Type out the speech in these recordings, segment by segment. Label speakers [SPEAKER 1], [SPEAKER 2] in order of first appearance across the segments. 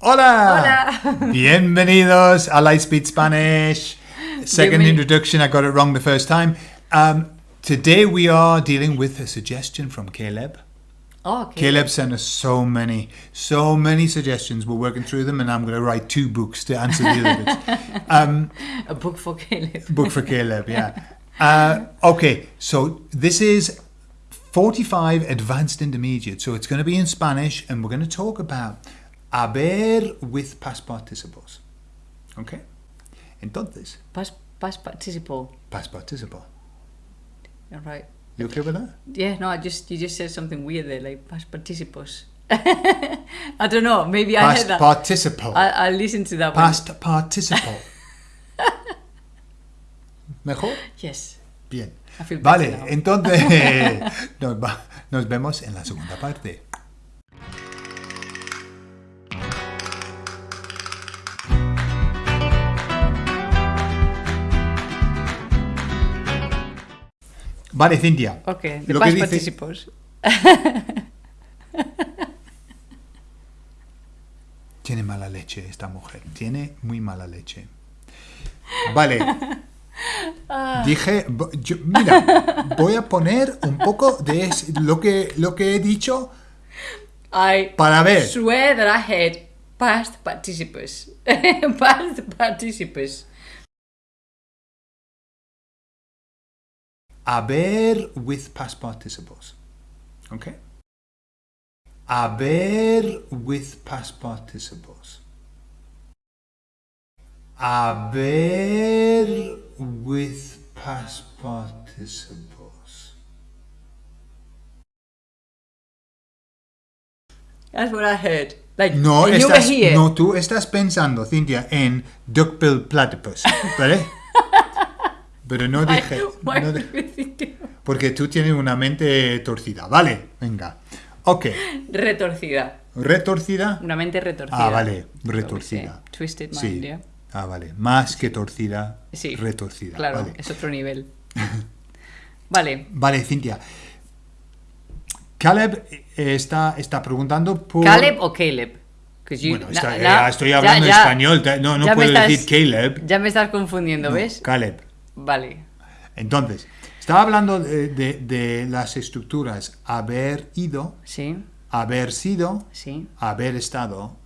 [SPEAKER 1] Hola!
[SPEAKER 2] Hola.
[SPEAKER 1] Bienvenidos a Lightspeed Spanish. Second introduction, I got it wrong the first time. Um, today we are dealing with a suggestion from Caleb.
[SPEAKER 2] Oh, okay.
[SPEAKER 1] Caleb sent us so many, so many suggestions. We're working through them, and I'm going to write two books to answer the other bits. Um,
[SPEAKER 2] A book for Caleb.
[SPEAKER 1] book for Caleb, yeah. Uh, okay, so this is 45 Advanced Intermediate. So it's going to be in Spanish, and we're going to talk about haber with past participles. Okay? Entonces,
[SPEAKER 2] Past, past participle.
[SPEAKER 1] past participle.
[SPEAKER 2] All right.
[SPEAKER 1] You okay with that?
[SPEAKER 2] Yeah, no, I just you just said something weird there, like past participles. I don't know. Maybe I heard that.
[SPEAKER 1] participle.
[SPEAKER 2] I, I'll listen to that one.
[SPEAKER 1] Past participle. ¿Mejor?
[SPEAKER 2] Yes.
[SPEAKER 1] Bien.
[SPEAKER 2] I
[SPEAKER 1] Vale, entonces nos, va- nos vemos en la segunda parte. Vale, Cintia.
[SPEAKER 2] Okay, the
[SPEAKER 1] Lo que
[SPEAKER 2] past
[SPEAKER 1] dice-
[SPEAKER 2] participles.
[SPEAKER 1] Tiene mala leche esta mujer. Tiene muy mala leche. Vale. Dije, bo- yo- mira, voy a poner un poco de lo que, lo que he dicho
[SPEAKER 2] I
[SPEAKER 1] para ver.
[SPEAKER 2] swear that I had past participles. past participles.
[SPEAKER 1] Haber with past participles. Okay? Haber with past participles. Haber with past participles.
[SPEAKER 2] That's what I heard. Like
[SPEAKER 1] No,
[SPEAKER 2] and you were here.
[SPEAKER 1] no, tú estás pensando, Cintia, en duckbill platypus, ¿vale? Pero no dije...
[SPEAKER 2] why
[SPEAKER 1] no porque tú tienes una mente torcida. Vale, venga. Ok,
[SPEAKER 2] Retorcida.
[SPEAKER 1] retorcida.
[SPEAKER 2] Una mente retorcida.
[SPEAKER 1] Ah, vale, retorcida.
[SPEAKER 2] Twisted mind,
[SPEAKER 1] Sí.
[SPEAKER 2] yeah.
[SPEAKER 1] Ah, vale. Más que torcida,
[SPEAKER 2] Sí.
[SPEAKER 1] retorcida.
[SPEAKER 2] Claro,
[SPEAKER 1] Vale.
[SPEAKER 2] es otro nivel. vale.
[SPEAKER 1] Vale, Cintia. Caleb eh, está, está preguntando por...
[SPEAKER 2] ¿Caleb o Caleb? you-
[SPEAKER 1] Bueno, está- eh, estoy
[SPEAKER 2] ya-
[SPEAKER 1] hablando
[SPEAKER 2] ya-
[SPEAKER 1] español, no, puedo
[SPEAKER 2] estás-
[SPEAKER 1] decir Caleb.
[SPEAKER 2] Ya me estás confundiendo,
[SPEAKER 1] No,
[SPEAKER 2] ¿ves?
[SPEAKER 1] Caleb.
[SPEAKER 2] Vale.
[SPEAKER 1] Entonces, estaba hablando de, de- de las estructuras haber ido,
[SPEAKER 2] Sí,
[SPEAKER 1] haber sido,
[SPEAKER 2] sí.
[SPEAKER 1] haber estado.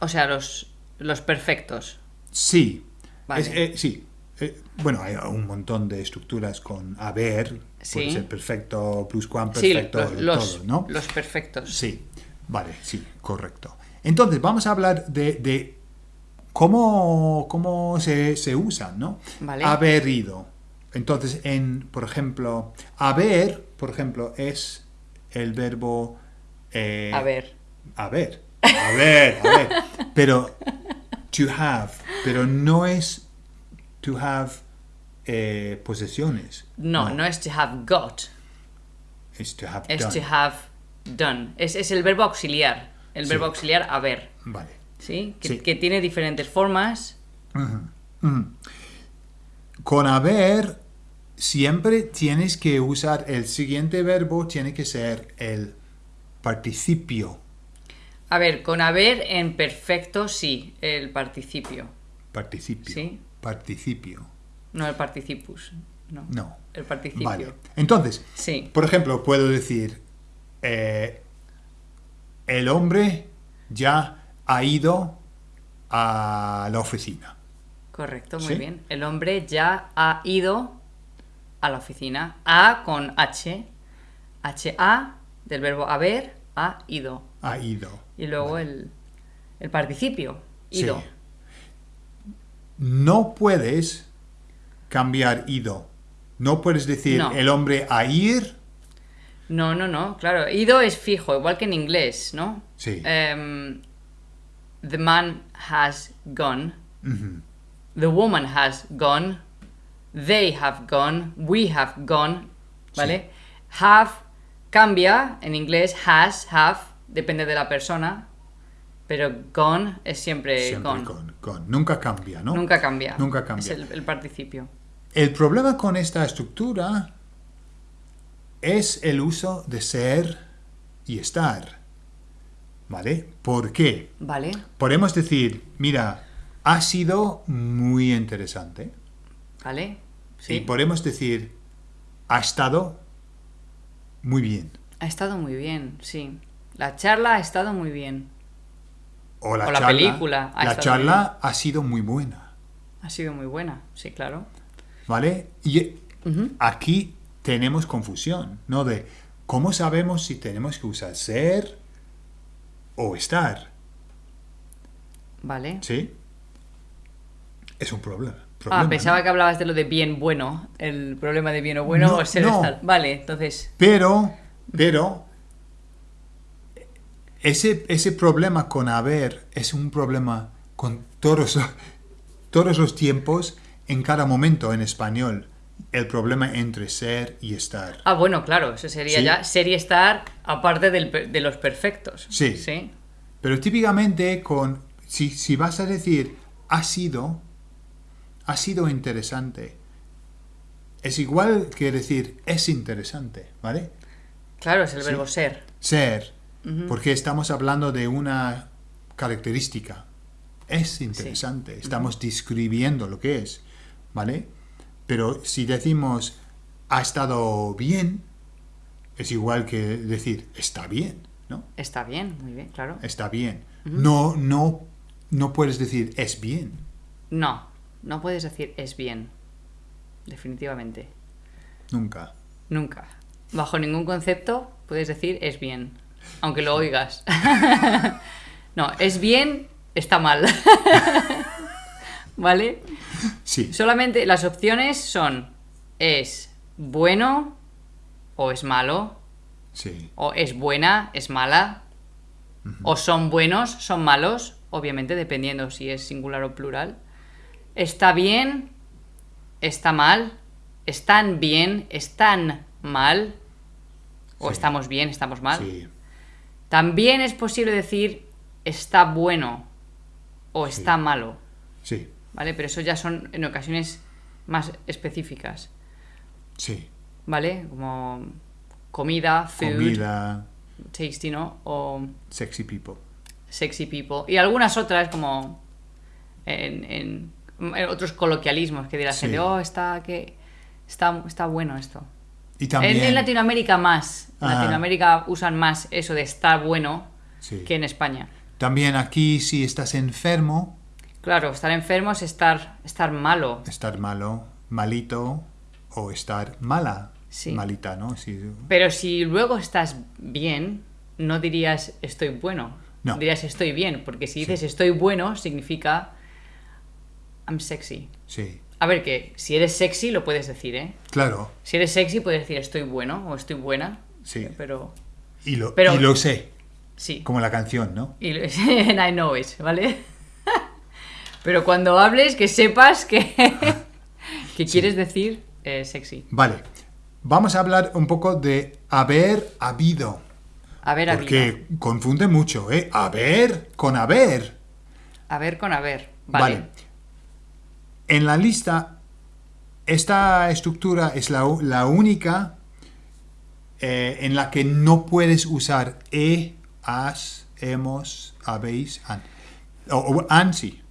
[SPEAKER 2] O sea, los, los perfectos.
[SPEAKER 1] Sí.
[SPEAKER 2] Vale.
[SPEAKER 1] Es- eh, sí. Eh, bueno, hay un montón de estructuras con haber,
[SPEAKER 2] Sí.
[SPEAKER 1] puede ser perfecto,
[SPEAKER 2] Sí,
[SPEAKER 1] pluscuamperfecto,
[SPEAKER 2] los, los,
[SPEAKER 1] todo, ¿no?
[SPEAKER 2] los perfectos.
[SPEAKER 1] Sí, vale, sí, correcto. Entonces, vamos a hablar de, de cómo, cómo se, se usan, ¿no?
[SPEAKER 2] Vale.
[SPEAKER 1] Haber ido. Entonces, en, por ejemplo, haber, por ejemplo, es el verbo... eh. Haber. A ver, a ver. Pero to have, pero no es to have eh, posesiones.
[SPEAKER 2] No, no, es to have got.
[SPEAKER 1] Es to have
[SPEAKER 2] Es
[SPEAKER 1] done.
[SPEAKER 2] to have done. Es, es el verbo auxiliar. El
[SPEAKER 1] Sí.
[SPEAKER 2] verbo auxiliar haber.
[SPEAKER 1] Vale.
[SPEAKER 2] ¿Sí? Que,
[SPEAKER 1] Sí.
[SPEAKER 2] que tiene diferentes formas.
[SPEAKER 1] Con haber siempre tienes que usar el siguiente verbo, tiene que ser el participio.
[SPEAKER 2] A ver, con haber en perfecto sí, el participio.
[SPEAKER 1] Participio.
[SPEAKER 2] Sí.
[SPEAKER 1] Participio.
[SPEAKER 2] No el participus. No.
[SPEAKER 1] No.
[SPEAKER 2] El participio.
[SPEAKER 1] Vale. Entonces,
[SPEAKER 2] Sí.
[SPEAKER 1] por ejemplo, puedo decir, eh, el hombre ya ha ido a la oficina.
[SPEAKER 2] Correcto, muy
[SPEAKER 1] ¿Sí?
[SPEAKER 2] bien. El hombre ya ha ido a la oficina. A con H. H-A del verbo haber, ha ido.
[SPEAKER 1] Ha ido.
[SPEAKER 2] Y luego el, el participio. Ido.
[SPEAKER 1] Sí. No puedes cambiar ido. No puedes decir
[SPEAKER 2] No.
[SPEAKER 1] el hombre a ir.
[SPEAKER 2] No, no, no. Claro, ido es fijo, igual que en inglés, ¿no?
[SPEAKER 1] Sí.
[SPEAKER 2] Em, the man has gone. The woman has gone. They have gone. We have gone. ¿Vale? Have cambia en inglés. Has, have, depende de la persona. Pero gone es siempre,
[SPEAKER 1] Siempre
[SPEAKER 2] gone.
[SPEAKER 1] con, con. Nunca cambia, ¿no?
[SPEAKER 2] Nunca cambia.
[SPEAKER 1] Nunca cambia.
[SPEAKER 2] Es el, el participio.
[SPEAKER 1] El problema con esta estructura es el uso de ser y estar. ¿Vale? ¿Por qué?
[SPEAKER 2] Vale.
[SPEAKER 1] Podemos decir, mira, ha sido muy interesante.
[SPEAKER 2] Vale. Sí.
[SPEAKER 1] Y podemos decir, ha estado muy bien.
[SPEAKER 2] Ha estado muy bien, sí. La charla ha estado muy bien.
[SPEAKER 1] O la,
[SPEAKER 2] O la
[SPEAKER 1] charla,
[SPEAKER 2] película ha
[SPEAKER 1] La charla ha sido muy buena.
[SPEAKER 2] Ha sido muy buena, sí, claro.
[SPEAKER 1] ¿Vale? Y aquí tenemos confusión, ¿no? De cómo sabemos si tenemos que usar ser o estar.
[SPEAKER 2] Vale.
[SPEAKER 1] ¿Sí? Es un problema.
[SPEAKER 2] Ah,
[SPEAKER 1] problema,
[SPEAKER 2] pensaba
[SPEAKER 1] ¿no?
[SPEAKER 2] que hablabas de lo de bien bueno. El problema de bien o bueno
[SPEAKER 1] No,
[SPEAKER 2] o ser
[SPEAKER 1] no.
[SPEAKER 2] estar. Vale, entonces.
[SPEAKER 1] Pero, pero, ese, ese problema con haber es un problema con todos, todos los tiempos, en cada momento en español. El problema entre ser y estar.
[SPEAKER 2] Ah, bueno, claro, eso sería
[SPEAKER 1] Sí.
[SPEAKER 2] ya ser y estar aparte del de los perfectos.
[SPEAKER 1] Sí.
[SPEAKER 2] Sí.
[SPEAKER 1] Pero típicamente con, si, si vas a decir ha sido, ha sido interesante, es igual que decir es interesante, ¿vale?
[SPEAKER 2] Claro, es el
[SPEAKER 1] Sí.
[SPEAKER 2] verbo ser.
[SPEAKER 1] Ser, porque estamos hablando de una característica. Es interesante, estamos describiendo lo que es, ¿vale? Pero si decimos ha estado bien, es igual que decir está bien, ¿no?
[SPEAKER 2] Está bien, muy bien, claro.
[SPEAKER 1] Está bien. No, no, no puedes decir es bien.
[SPEAKER 2] No, no puedes decir es bien. Definitivamente.
[SPEAKER 1] Nunca.
[SPEAKER 2] Nunca. Bajo ningún concepto puedes decir es bien. Aunque lo oigas. no, es bien, está mal. ¿Vale?
[SPEAKER 1] Sí,
[SPEAKER 2] Solamente las opciones son es bueno o es malo,
[SPEAKER 1] sí,
[SPEAKER 2] o es buena, es mala, o son buenos, son malos, obviamente dependiendo si es singular o plural. Está bien, está mal, están bien, están mal, o
[SPEAKER 1] Sí.
[SPEAKER 2] estamos bien, estamos mal.
[SPEAKER 1] sí,
[SPEAKER 2] También es posible decir está bueno o está malo,
[SPEAKER 1] sí,
[SPEAKER 2] ¿vale? Pero eso ya son en ocasiones más específicas,
[SPEAKER 1] sí.
[SPEAKER 2] ¿vale? Como comida, food,
[SPEAKER 1] Comida,
[SPEAKER 2] tasty, ¿no? O
[SPEAKER 1] sexy people.
[SPEAKER 2] sexy people. Y algunas otras como en, en- en otros coloquialismos que dirá
[SPEAKER 1] Sí.
[SPEAKER 2] gente, oh, está, que, está, está bueno esto.
[SPEAKER 1] Y también...
[SPEAKER 2] En, en Latinoamérica más. En. Latinoamérica usan más eso de estar bueno
[SPEAKER 1] sí.
[SPEAKER 2] que en España.
[SPEAKER 1] También aquí si estás enfermo,
[SPEAKER 2] Claro, estar enfermo es estar, estar malo.
[SPEAKER 1] estar malo, malito o estar mala,
[SPEAKER 2] Sí.
[SPEAKER 1] malita, ¿no? Sí,
[SPEAKER 2] Pero si luego estás bien, no dirías estoy bueno.
[SPEAKER 1] No.
[SPEAKER 2] Dirías estoy bien, porque si
[SPEAKER 1] Sí.
[SPEAKER 2] dices estoy bueno, significa I'm sexy.
[SPEAKER 1] sí.
[SPEAKER 2] A ver, que si eres sexy lo puedes decir, ¿eh?
[SPEAKER 1] Claro,
[SPEAKER 2] Si eres sexy puedes decir estoy bueno o estoy buena.
[SPEAKER 1] Sí.
[SPEAKER 2] Pero
[SPEAKER 1] y lo,
[SPEAKER 2] Pero-
[SPEAKER 1] y lo sé,
[SPEAKER 2] sí.
[SPEAKER 1] como la canción, ¿no?
[SPEAKER 2] Y lo- and I know it, ¿vale? Pero cuando hables, que sepas que, que quieres decir eh, sexy.
[SPEAKER 1] Vale, vamos a hablar un poco de haber habido.
[SPEAKER 2] A ver, habido.
[SPEAKER 1] Porque confunde mucho, ¿eh? Haber con haber.
[SPEAKER 2] A ver con a ver. Vale.
[SPEAKER 1] En la lista, esta estructura es la, la única eh, en la que no puedes usar he, has, hemos, habéis, han. O, o han sí.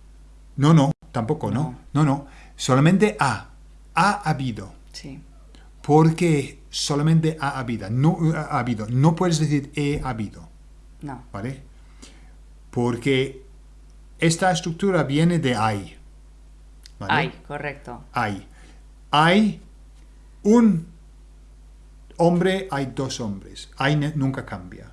[SPEAKER 1] No, no, tampoco, no. No, no. Solamente ha. Ha habido.
[SPEAKER 2] Sí.
[SPEAKER 1] Porque solamente ha habido. No ha habido. No puedes decir he habido.
[SPEAKER 2] No.
[SPEAKER 1] ¿Vale? Porque esta estructura viene de hay. ¿vale?
[SPEAKER 2] Ay, correcto.
[SPEAKER 1] Hay. Hay un hombre, hay dos hombres. Hay nunca cambia.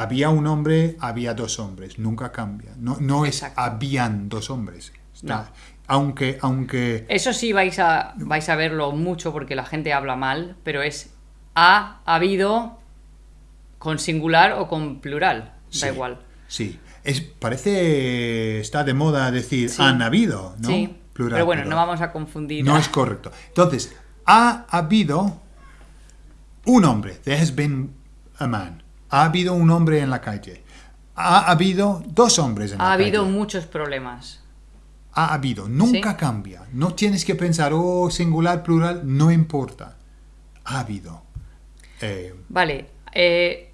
[SPEAKER 1] Había un hombre, había dos hombres. Nunca cambia. No, no es
[SPEAKER 2] Exacto.
[SPEAKER 1] habían dos hombres. Está-
[SPEAKER 2] No.
[SPEAKER 1] Aunque, aunque...
[SPEAKER 2] Eso sí vais a, vais a verlo mucho porque la gente habla mal, pero es ha habido con singular o con plural.
[SPEAKER 1] sí,
[SPEAKER 2] Da igual.
[SPEAKER 1] Sí. Es, parece... Está de moda decir
[SPEAKER 2] Sí.
[SPEAKER 1] han habido, ¿no?
[SPEAKER 2] Sí.
[SPEAKER 1] Plural,
[SPEAKER 2] pero bueno, no vamos a confundir.
[SPEAKER 1] No es correcto. Entonces, ha habido un hombre. There has been a man. Ha habido un hombre en la calle. Ha habido dos hombres en
[SPEAKER 2] ha
[SPEAKER 1] la
[SPEAKER 2] habido
[SPEAKER 1] calle.
[SPEAKER 2] muchos problemas.
[SPEAKER 1] Ha habido. Nunca
[SPEAKER 2] Sí.
[SPEAKER 1] cambia. No tienes que pensar, oh, singular, plural, no importa. Ha habido. Eh,
[SPEAKER 2] Vale. eh,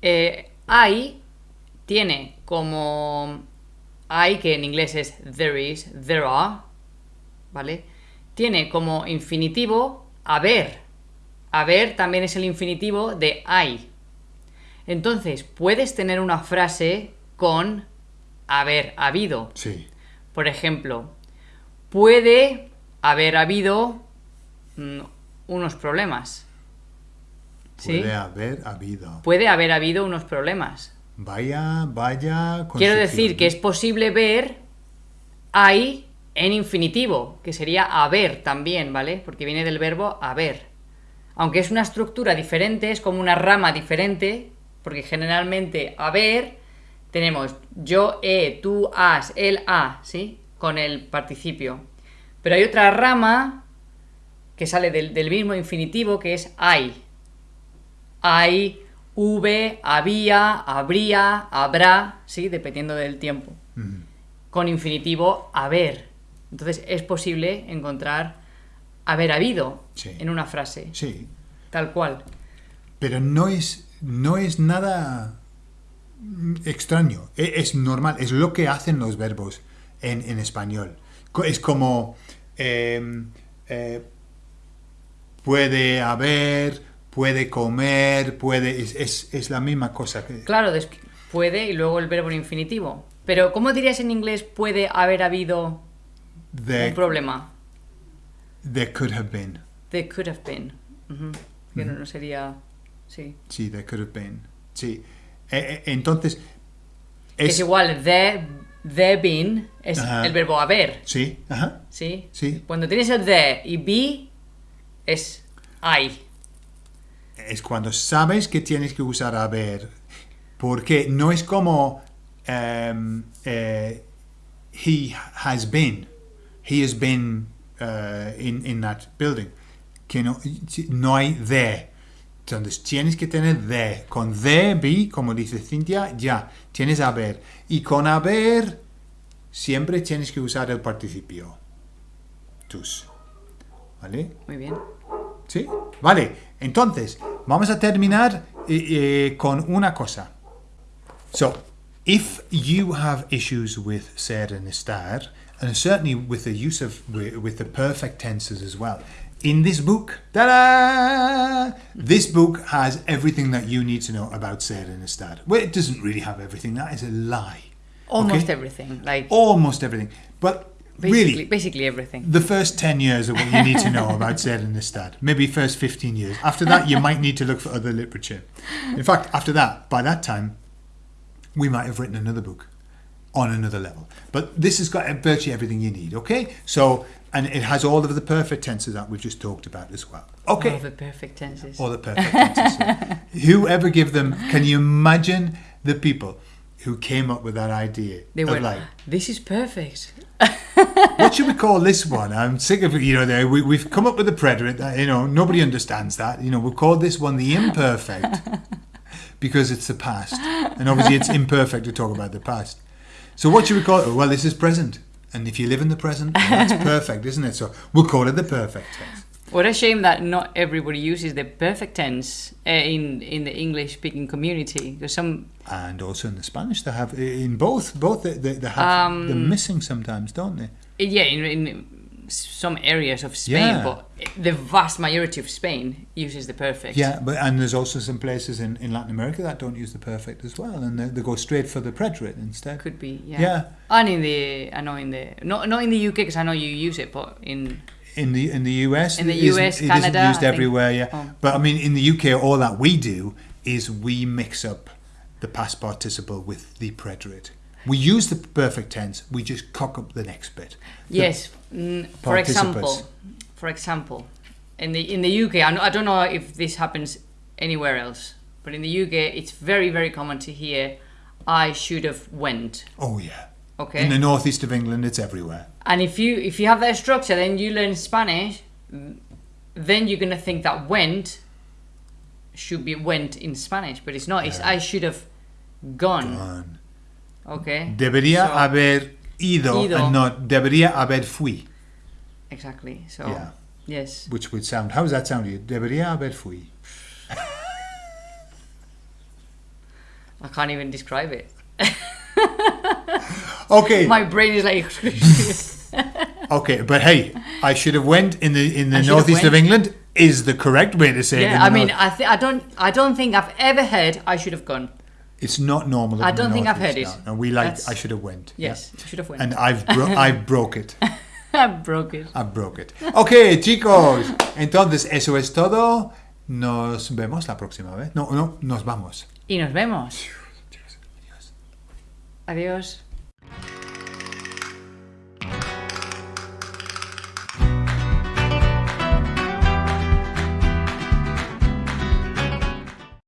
[SPEAKER 2] eh, hay tiene como hay, que en inglés es there is, there are, ¿vale? Tiene como infinitivo haber. Haber también es el infinitivo de hay. Entonces, puedes tener una frase con haber habido.
[SPEAKER 1] Sí.
[SPEAKER 2] Por ejemplo, puede haber habido mm, unos problemas. ¿Sí?
[SPEAKER 1] Puede haber habido.
[SPEAKER 2] Puede haber habido unos problemas.
[SPEAKER 1] Vaya, vaya.
[SPEAKER 2] Quiero decir que es posible ver hay en infinitivo, que sería haber también, ¿vale? Porque viene del verbo haber. Aunque es una estructura diferente, es como una rama diferente, porque generalmente haber tenemos yo, he, tú, has, él, ha, ¿sí? Con el participio. Pero hay otra rama que sale del, del mismo infinitivo, que es hay. Hay, V, había, habría, habrá, ¿sí? Dependiendo del tiempo. Con infinitivo haber. Entonces es posible encontrar haber habido
[SPEAKER 1] Sí.
[SPEAKER 2] en una frase,
[SPEAKER 1] Sí.
[SPEAKER 2] tal cual.
[SPEAKER 1] Pero no es, no es nada extraño. E- Es normal. Es lo que hacen los verbos en, en español. Es como eh, eh, puede haber, puede comer, puede. Es, es- es la misma cosa. que-
[SPEAKER 2] Claro, puede y luego el verbo en infinitivo. Pero ¿cómo dirías en inglés puede haber habido un problema?
[SPEAKER 1] there could have been.
[SPEAKER 2] There could have been. No sería... Sí.
[SPEAKER 1] Sí, there could have been. Sí. Eh, eh, entonces.
[SPEAKER 2] Que es igual, there, there been es
[SPEAKER 1] Ajá.
[SPEAKER 2] el verbo haber,
[SPEAKER 1] Sí, ajá.
[SPEAKER 2] ¿sí?
[SPEAKER 1] Sí.
[SPEAKER 2] Cuando tienes el there y be es hay.
[SPEAKER 1] es cuando sabes que tienes que usar haber, porque no es como em, eh, he has been, he has been uh, in, in that building, que no, no hay there. Entonces tienes que tener there. Con there, be, como dice Cintia, ya, tienes haber. Y con haber, siempre tienes que usar el participio. Tus. ¿Vale?
[SPEAKER 2] Muy bien.
[SPEAKER 1] ¿Sí? Vale, entonces, vamos a terminar eh, eh, con una cosa. So, if you have issues with ser and estar, and certainly with the use of, with the perfect tenses as well, in this book, ta-da! This book has everything that you need to know about ser and estar. Well, it doesn't really have everything. That is a lie.
[SPEAKER 2] Almost
[SPEAKER 1] okay?
[SPEAKER 2] everything. Like
[SPEAKER 1] Almost everything. But
[SPEAKER 2] basically,
[SPEAKER 1] really,
[SPEAKER 2] basically everything.
[SPEAKER 1] the first 10 years are what you need to know about Zer and Istad. Maybe first 15 years. After that, you might need to look for other literature. In fact, after that, by that time, we might have written another book on another level. But this has got virtually everything you need, okay? So, and it has all of the perfect tenses that we've just talked about as well. Okay.
[SPEAKER 2] All the perfect tenses.
[SPEAKER 1] All the perfect tenses. Whoever give them, can you imagine the people who came up with that idea?
[SPEAKER 2] they
[SPEAKER 1] of
[SPEAKER 2] were
[SPEAKER 1] like,
[SPEAKER 2] this is perfect.
[SPEAKER 1] what should we call this one? I'm sick of you know. There we, we've come up with a preterite that you know nobody understands that. You know, we'll call this one the imperfect because it's the past, and obviously it's imperfect to talk about the past. So what should we call it? Well, this is present, and if you live in the present, that's perfect, isn't it? So we'll call it the perfect tense.
[SPEAKER 2] What a shame that not everybody uses the perfect tense uh, in in the English speaking community. Because some
[SPEAKER 1] And also in the Spanish, they have in both both they, they, they have they're
[SPEAKER 2] Um,
[SPEAKER 1] missing sometimes, don't they?
[SPEAKER 2] yeah, in, in some areas of Spain,
[SPEAKER 1] Yeah.
[SPEAKER 2] but the vast majority of Spain uses the perfect.
[SPEAKER 1] Yeah, but and there's also some places in, in Latin America that don't use the perfect as well, and they, they go straight for the preterite instead.
[SPEAKER 2] could be. Yeah.
[SPEAKER 1] Yeah.
[SPEAKER 2] And in the I know in the not not in the UK because I know you use it, but in
[SPEAKER 1] In the in the US,
[SPEAKER 2] In the US,
[SPEAKER 1] it isn't used everywhere. Yeah,
[SPEAKER 2] Oh.
[SPEAKER 1] but I mean, in the UK, all that we do is we mix up the past participle with the preterite. We use the perfect tense. We just cock up the next bit. The-
[SPEAKER 2] yes. Mm, for example, for example, in the in the UK, I don't know if this happens anywhere else, but in the UK, it's very very common to hear, "I should have went."
[SPEAKER 1] Oh yeah.
[SPEAKER 2] Okay.
[SPEAKER 1] In the northeast of England, it's everywhere.
[SPEAKER 2] And if you if you have that structure, then you learn Spanish, then you're gonna think that went should be went in Spanish, but it's not. It's I should have gone.
[SPEAKER 1] Gone.
[SPEAKER 2] Okay.
[SPEAKER 1] Debería
[SPEAKER 2] So-
[SPEAKER 1] haber ido,
[SPEAKER 2] Ido.
[SPEAKER 1] and not debería haber fui.
[SPEAKER 2] Exactly. So
[SPEAKER 1] Yeah.
[SPEAKER 2] yes.
[SPEAKER 1] Which would sound. How does that sound to you? Debería haber fui.
[SPEAKER 2] I can't even describe it.
[SPEAKER 1] Okay.
[SPEAKER 2] My brain is like.
[SPEAKER 1] Okay, but hey, I should have went in the in the
[SPEAKER 2] I should have
[SPEAKER 1] northeast of. England is the correct way to say it.
[SPEAKER 2] yeah, I mean,
[SPEAKER 1] north.
[SPEAKER 2] I th- I don't I don't think I've ever heard I should have gone.
[SPEAKER 1] It's not normal.
[SPEAKER 2] I don't think I've heard
[SPEAKER 1] northeast
[SPEAKER 2] it.
[SPEAKER 1] And we like
[SPEAKER 2] That's-
[SPEAKER 1] I should have went.
[SPEAKER 2] Yes, I should have went.
[SPEAKER 1] And I've bro- I broke it.
[SPEAKER 2] I broke it.
[SPEAKER 1] I broke it. Ok, chicos. Entonces, eso es todo. Nos vemos la próxima vez. No, no, nos vamos.
[SPEAKER 2] Y nos vemos. Adiós.